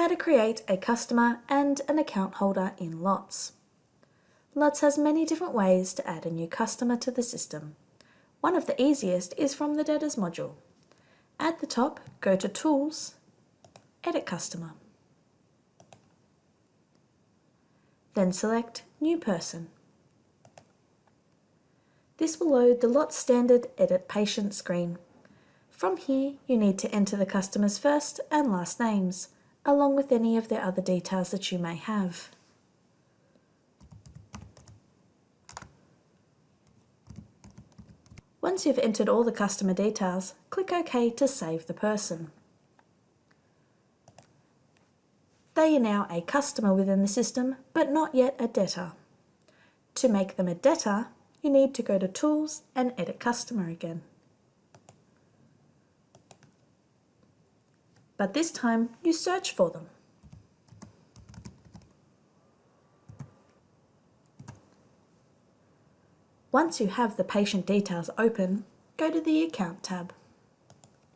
How to create a customer and an account holder in Lots. Lots has many different ways to add a new customer to the system. One of the easiest is from the Debtors module. At the top, go to Tools, Edit Customer. Then select New Person. This will load the Lot Standard Edit Patient screen. From here, you need to enter the customer's first and last names, along with any of the other details that you may have. Once you've entered all the customer details, click OK to save the person. They are now a customer within the system, but not yet a debtor. To make them a debtor, you need to go to Tools and Edit Customer again. But this time you search for them. Once you have the patient details open, go to the Account tab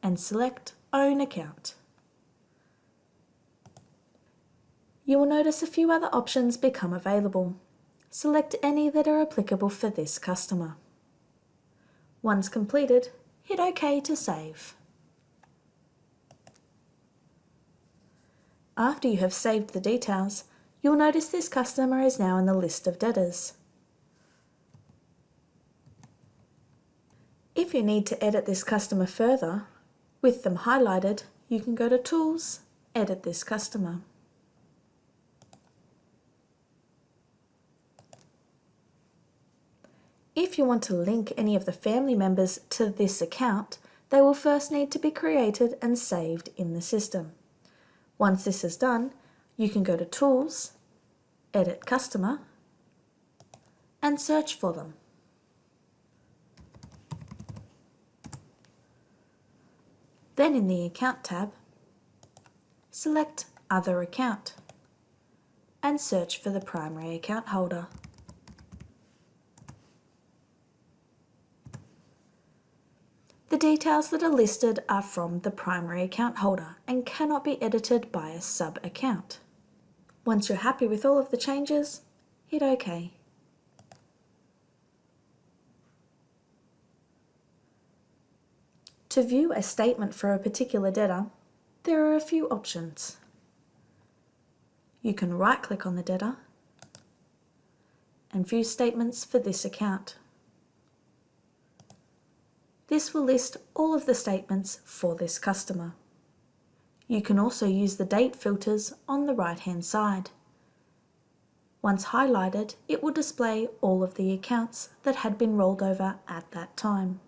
and select Own Account. You will notice a few other options become available. Select any that are applicable for this customer. Once completed, hit OK to save. After you have saved the details, you'll notice this customer is now in the list of debtors. If you need to edit this customer further, with them highlighted, you can go to Tools, Edit this customer. If you want to link any of the family members to this account, they will first need to be created and saved in the system. Once this is done, you can go to Tools, Edit Customer, and search for them. Then in the Account tab, select Other Account and search for the primary account holder. The details that are listed are from the primary account holder and cannot be edited by a sub-account. Once you're happy with all of the changes, hit OK. To view a statement for a particular debtor, there are a few options. You can right-click on the debtor and view statements for this account. This will list all of the statements for this customer. You can also use the date filters on the right hand side. Once highlighted, it will display all of the accounts that had been rolled over at that time.